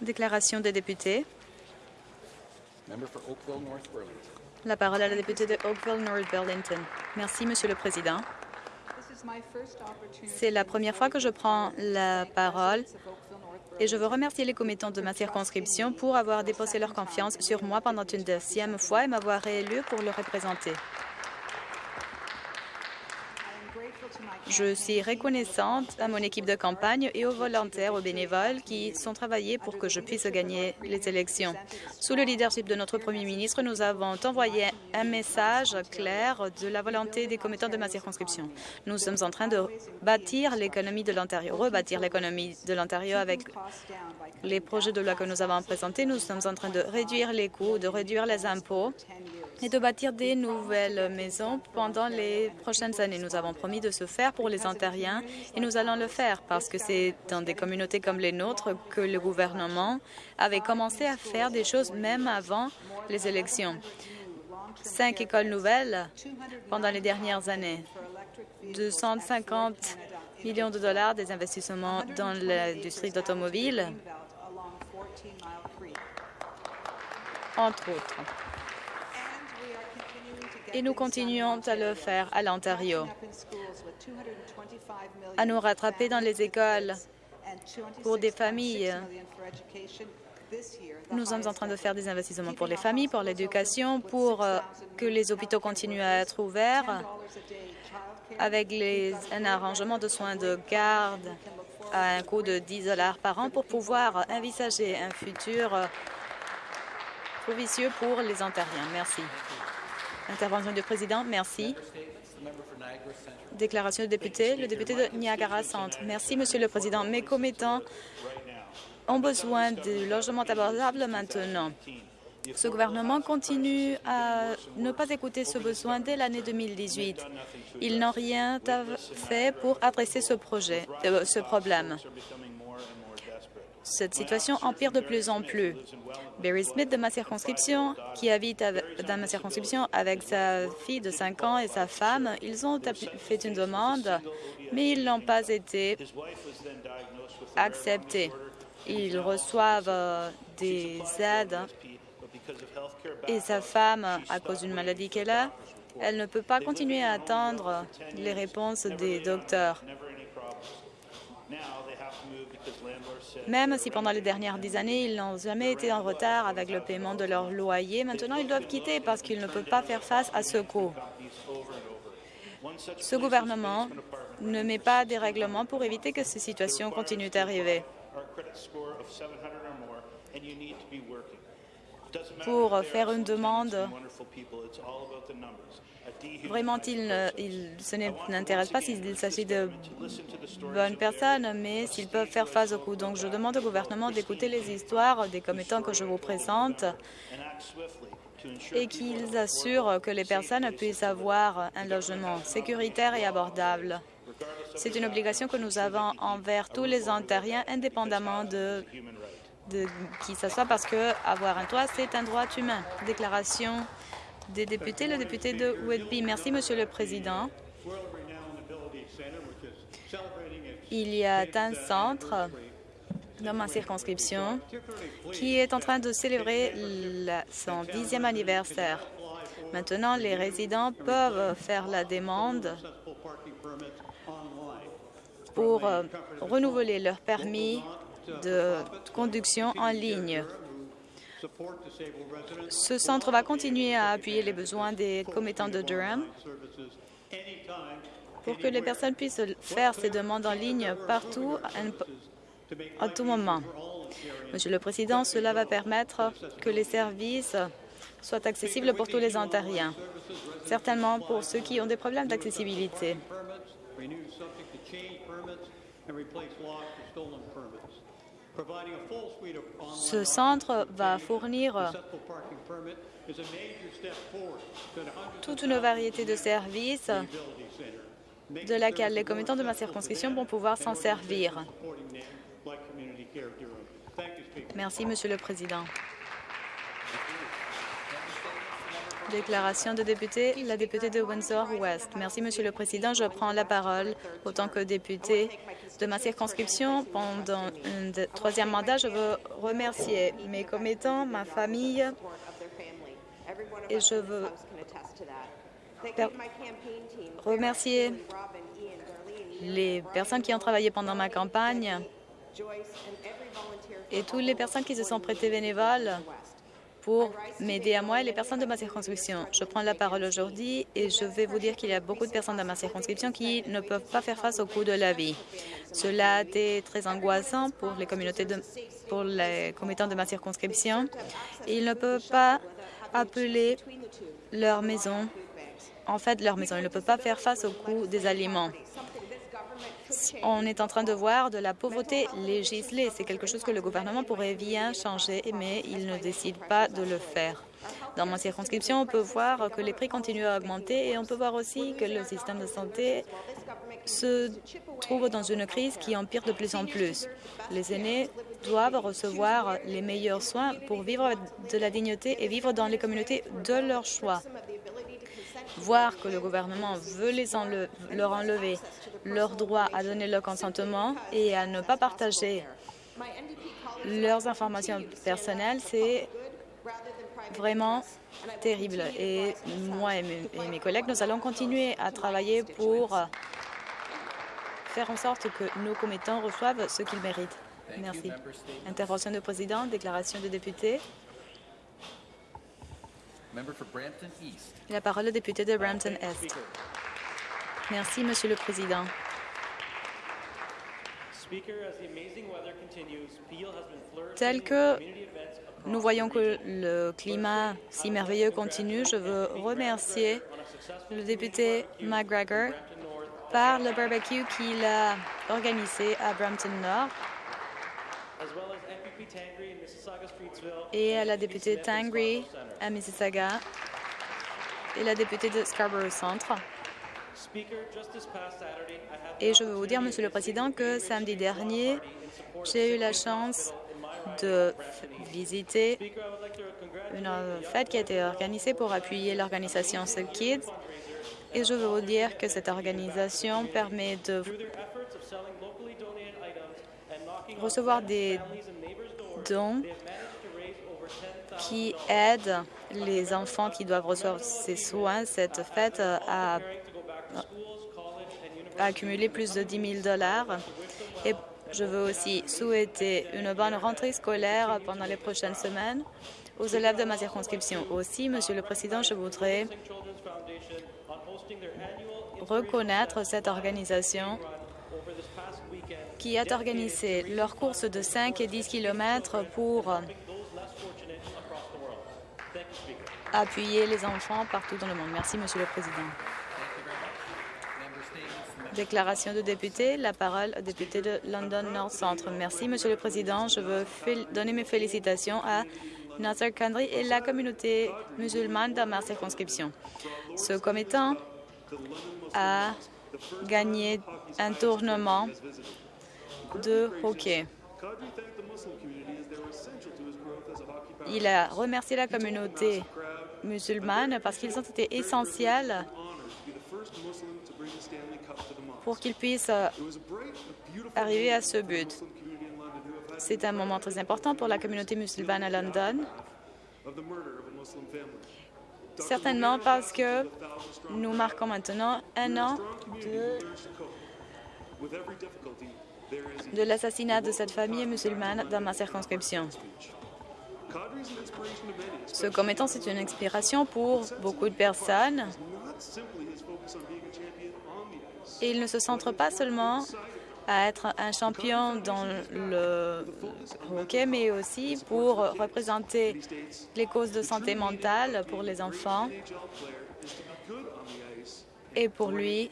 Déclaration des députés. La parole à la députée de Oakville-North Burlington. Merci, Monsieur le Président. C'est la première fois que je prends la parole et je veux remercier les commettants de ma circonscription pour avoir déposé leur confiance sur moi pendant une deuxième fois et m'avoir réélu pour le représenter. Je suis reconnaissante à mon équipe de campagne et aux volontaires, aux bénévoles qui sont travaillés pour que je puisse gagner les élections. Sous le leadership de notre premier ministre, nous avons envoyé un message clair de la volonté des commettants de ma circonscription. Nous sommes en train de bâtir l'économie de l'Ontario, rebâtir l'économie de l'Ontario avec les projets de loi que nous avons présentés. Nous sommes en train de réduire les coûts, de réduire les impôts et de bâtir des nouvelles maisons pendant les prochaines années. Nous avons promis de se faire pour les Ontariens et nous allons le faire parce que c'est dans des communautés comme les nôtres que le gouvernement avait commencé à faire des choses même avant les élections. Cinq écoles nouvelles pendant les dernières années, 250 millions de dollars des investissements dans l'industrie d'automobile, entre autres et nous continuons à le faire à l'Ontario, à nous rattraper dans les écoles pour des familles. Nous sommes en train de faire des investissements pour les familles, pour l'éducation, pour euh, que les hôpitaux continuent à être ouverts, avec les, un arrangement de soins de garde à un coût de 10 dollars par an pour pouvoir envisager un futur euh, provicieux pour les Ontariens. Merci. Intervention du président, merci. Déclaration du député, le député de Niagara Centre. Merci, Monsieur le Président. Mes commettants ont besoin de logements abordables maintenant. Ce gouvernement continue à ne pas écouter ce besoin dès l'année 2018. Ils n'ont rien fait pour adresser ce, projet, euh, ce problème. Cette situation empire de plus en plus. Barry Smith de ma circonscription, qui habite dans ma circonscription avec sa fille de 5 ans et sa femme, ils ont fait une demande, mais ils n'ont pas été acceptés. Ils reçoivent euh, des aides et sa femme, à cause d'une maladie qu'elle a, elle ne peut pas continuer à attendre les réponses des docteurs. Même si pendant les dernières dix années, ils n'ont jamais été en retard avec le paiement de leur loyer, maintenant ils doivent quitter parce qu'ils ne peuvent pas faire face à ce coût. Ce gouvernement ne met pas des règlements pour éviter que ces situations continuent d'arriver. Pour faire une demande Vraiment, ce n'intéresse pas s'il s'agit de bonnes personnes, mais s'ils peuvent faire face au coût. Donc, je demande au gouvernement d'écouter les histoires des commettants que je vous présente et qu'ils assurent que les personnes puissent avoir un logement sécuritaire et abordable. C'est une obligation que nous avons envers tous les Ontariens, indépendamment de, de qui ce soit, parce que avoir un toit, c'est un droit humain. Déclaration des députés, le député de Whitby. Merci, Monsieur le Président. Il y a un centre dans ma circonscription qui est en train de célébrer son dixième anniversaire. Maintenant, les résidents peuvent faire la demande pour euh, renouveler leur permis de conduction en ligne. Ce centre va continuer à appuyer les besoins des commettants de Durham pour que les personnes puissent faire ces demandes en ligne partout, à tout moment. Monsieur le Président, cela va permettre que les services soient accessibles pour tous les Ontariens, certainement pour ceux qui ont des problèmes d'accessibilité. Ce centre va fournir toute une variété de services de laquelle les commettants de ma circonscription vont pouvoir s'en servir. Merci, Monsieur le Président. Déclaration de député, la députée de Windsor-West. Merci, Monsieur le Président. Je prends la parole autant que député de ma circonscription. Pendant un troisième mandat, je veux remercier mes commettants, ma famille, et je veux remercier les personnes qui ont travaillé pendant ma campagne et toutes les personnes qui se sont prêtées bénévoles pour m'aider à moi et les personnes de ma circonscription. Je prends la parole aujourd'hui et je vais vous dire qu'il y a beaucoup de personnes dans ma circonscription qui ne peuvent pas faire face au coût de la vie. Cela a été très angoissant pour les communautés de, pour les commettants de ma circonscription. Ils ne peuvent pas appeler leur maison, en fait, leur maison. Ils ne peuvent pas faire face au coût des aliments. On est en train de voir de la pauvreté législée. C'est quelque chose que le gouvernement pourrait bien changer, mais il ne décide pas de le faire. Dans ma circonscription, on peut voir que les prix continuent à augmenter et on peut voir aussi que le système de santé se trouve dans une crise qui empire de plus en plus. Les aînés doivent recevoir les meilleurs soins pour vivre de la dignité et vivre dans les communautés de leur choix. Voir que le gouvernement veut les enle- leur enlever leur droit à donner leur consentement et à ne pas partager leurs informations personnelles, c'est vraiment terrible. Et moi et mes, et mes collègues, nous allons continuer à travailler pour faire en sorte que nos commettants reçoivent ce qu'ils méritent. Merci. Intervention de président, déclaration de député. Member for Brampton East. La parole au député de Brampton-Est. Merci, Monsieur le Président. Tel que nous voyons que le climat si merveilleux continue, je veux remercier le député McGregor par le barbecue qu'il a organisé à Brampton Nord et à la députée Tangri à Mississauga et la députée de Scarborough Centre. Et je veux vous dire, Monsieur le Président, que samedi dernier, j'ai eu la chance de visiter une fête qui a été organisée pour appuyer l'organisation Save Kids. Et je veux vous dire que cette organisation permet de recevoir des qui aident les enfants qui doivent recevoir ces soins. Cette fête a, a accumulé plus de 10 000 dollars. Et je veux aussi souhaiter une bonne rentrée scolaire pendant les prochaines semaines aux élèves de ma circonscription. Aussi, Monsieur le Président, je voudrais reconnaître cette organisation qui a organisé leurs courses de 5 et 10 kilomètres pour appuyer les enfants partout dans le monde. Merci, Monsieur le Président. Déclaration de député. La parole au député de London North Centre. Merci, Monsieur le Président. Je veux donner mes félicitations à Nasser Kandri et la communauté musulmane dans ma circonscription. Ce commettant a gagné un tournement de hockey. Il a remercié la communauté musulmane parce qu'ils ont été essentiels pour qu'ils puissent euh, arriver à ce but. C'est un moment très important pour la communauté musulmane à London, certainement parce que nous marquons maintenant un an de, de l'assassinat de cette famille musulmane dans ma circonscription. Ce commettant, c'est une inspiration pour beaucoup de personnes. Il ne se centre pas seulement à être un champion dans le hockey, mais aussi pour représenter les causes de santé mentale pour les enfants. Et pour lui,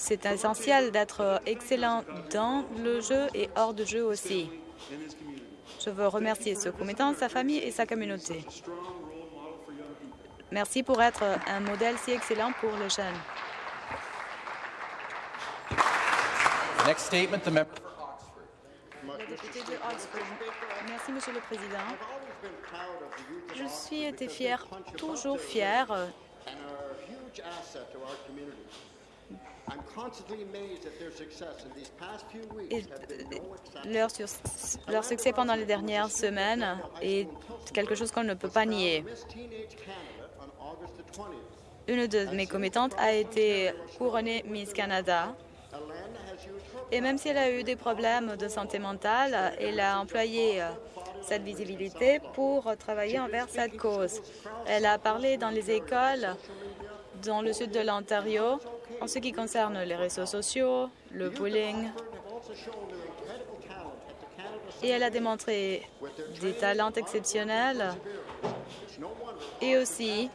c'est essentiel d'être excellent dans le jeu et hors de jeu aussi. Je veux remercier ce commettant, sa famille et sa communauté. Merci pour être un modèle si excellent pour les jeunes. Merci, Monsieur le Président. Je suis été fière, toujours fière euh, et leur, sur- leur succès pendant les dernières semaines est quelque chose qu'on ne peut pas nier. Une de mes commettantes a été couronnée Miss Canada. Et même si elle a eu des problèmes de santé mentale, elle a employé euh, cette visibilité pour travailler envers cette cause. Elle a parlé dans les écoles dans le sud de l'Ontario en ce qui concerne les réseaux sociaux, le bullying. Et elle a démontré des talents exceptionnels et aussi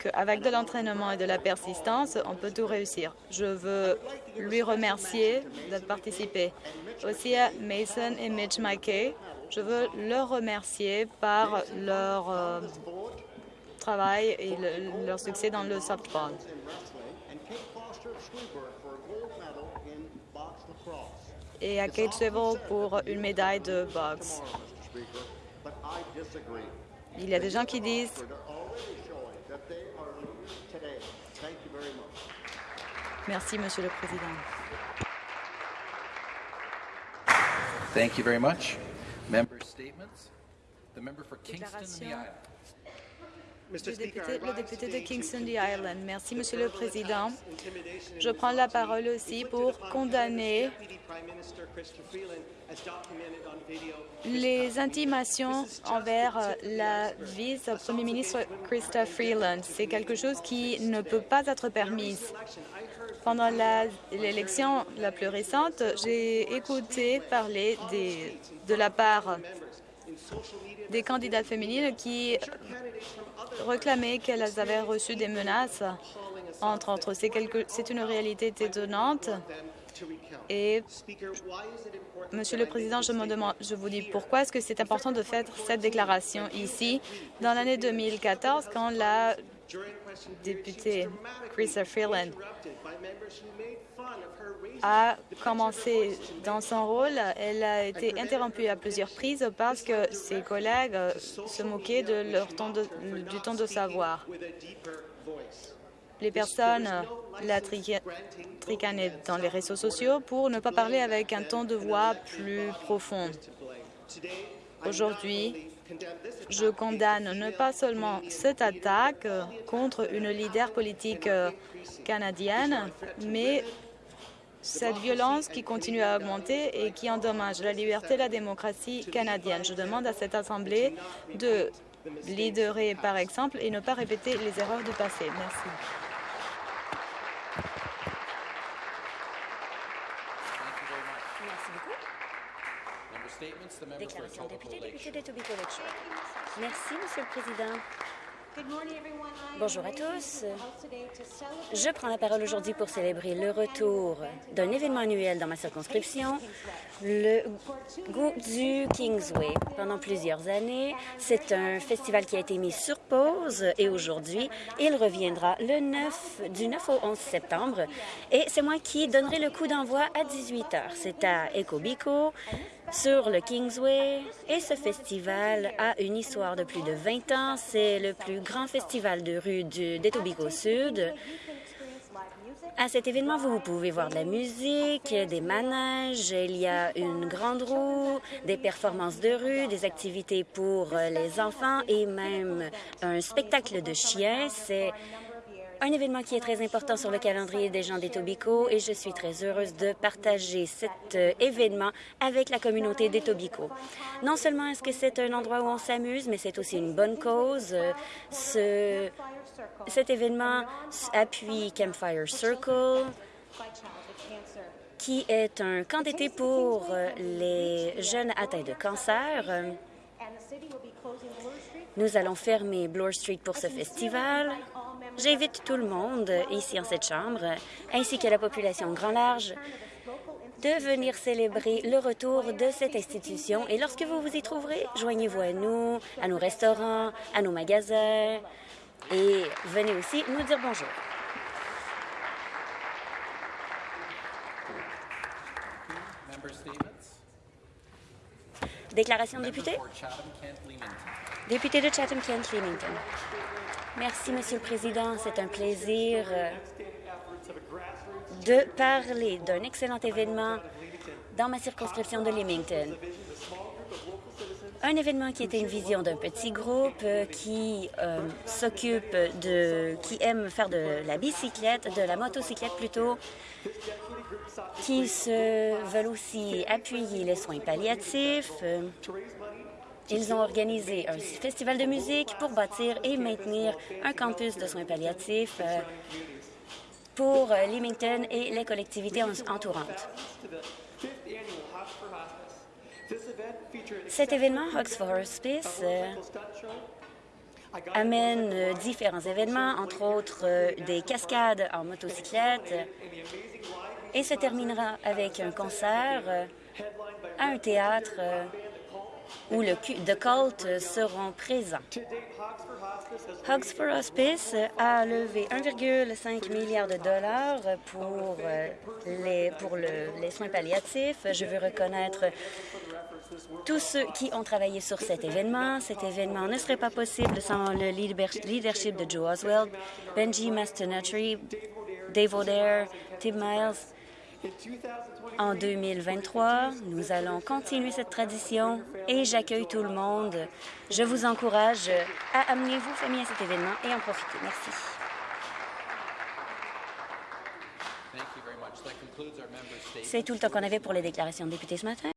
qu'avec de l'entraînement et de la persistance, on peut tout réussir. Je veux lui remercier de participer. Aussi à Mason et Mitch McKay, je veux leur remercier par leur euh, travail et le- leur succès dans le softball. Et à Kate Swivel pour une médaille de boxe. Il y a des gens qui disent Merci, Monsieur le Président. Thank you very much. Member statements. The member for Kingston and the. Island. Le député, le député de Kingston the Island. Merci, Monsieur le Président. Je prends la parole aussi pour condamner les intimations envers la vice-premier ministre Krista Freeland. C'est quelque chose qui ne peut pas être permis. Pendant la- l'élection la, plus récente, j'ai écouté parler des- de la part des candidates féminines qui réclamaient qu'elles avaient reçu des menaces, entre autres. C'est une réalité étonnante. Et, Monsieur le Président, je, me demande, je vous dis pourquoi est-ce que c'est important de faire cette déclaration ici, dans l'année 2014, quand la députée Chrissa Freeland a commencé dans son rôle, elle a été interrompue à plusieurs prises parce que ses collègues euh, se moquaient de leur du ton de savoir. Les personnes la trica- tricanaient dans les réseaux sociaux pour ne pas parler avec un ton de voix plus profond. Aujourd'hui, je condamne ne pas seulement cette attaque contre une leader politique euh, canadienne, mais cette violence qui continue à augmenter et qui endommage la liberté et la démocratie canadienne. Je demande à cette Assemblée de leaderer par exemple et ne pas répéter les erreurs du passé. Merci. Merci député, député Lakeshore. Merci, Monsieur le Président. Bonjour à tous. Je prends la parole aujourd'hui pour célébrer le retour d'un événement annuel dans ma circonscription, le goût du Kingsway. Pendant plusieurs années, c'est un festival qui a été mis sur pause et aujourd'hui, il reviendra le 9, du 9 au 11 septembre et c'est moi qui donnerai le coup d'envoi à 18 heures. C'est à Ecobiko, sur le Kingsway et ce festival a une histoire de plus de 20 ans. C'est le plus grand festival de rue du d'Etobicoke Sud. À cet événement, vous pouvez voir de la musique, des manèges, il y a une grande roue, des performances de rue, des activités pour euh, les enfants et même un spectacle de chiens. C'est un événement qui est très important sur le calendrier des gens d'Etobicoke et je suis très heureuse de partager cet euh, événement avec la communauté d'Etobicoke. Non seulement est-ce que c'est un endroit où on s'amuse, mais c'est aussi une bonne cause. Euh, Ce, cet événement appuie Campfire Circle, qui est un camp d'été pour euh, les jeunes atteints de cancer. Nous allons fermer Bloor Street pour ce festival. J'invite tout le monde ici en cette chambre, ainsi que la population grand large, de venir célébrer le retour de cette institution. Et lorsque vous vous y trouverez, joignez-vous à nous, à nos restaurants, à nos magasins, et venez aussi nous dire bonjour. Déclaration de député? Député de Chatham-Kent-Leamington. Merci, Monsieur le Président. C'est un plaisir euh, de parler d'un excellent événement dans ma circonscription de Leamington. Un événement qui était une vision d'un petit groupe euh, qui euh, s'occupe de... qui aime faire de la bicyclette, de la motocyclette plutôt, qui se veulent aussi appuyer les soins palliatifs. Ils ont organisé un festival de musique pour bâtir et maintenir un campus de soins palliatifs euh, pour Leamington et les collectivités en- entourantes. Cet événement, Hugs for Hospice, euh, amène euh, différents événements, entre autres des cascades en motocyclette, et se terminera avec un concert à un théâtre où le Cult euh, seront présents. Hugs for Hospice a levé 1,5 milliard de dollars pour, euh, les, pour le- les soins palliatifs. Je veux reconnaître tous ceux qui ont travaillé sur cet événement. Cet événement ne serait pas possible sans le leader- leadership de Joe Oswald, Benji Mastinatri, Dave O'Dare, Tim Miles. En 2023, nous allons continuer cette tradition et j'accueille tout le monde. Je vous encourage à amener vos familles à cet événement et en profiter. Merci. C'est tout le temps qu'on avait pour les déclarations de députés ce matin.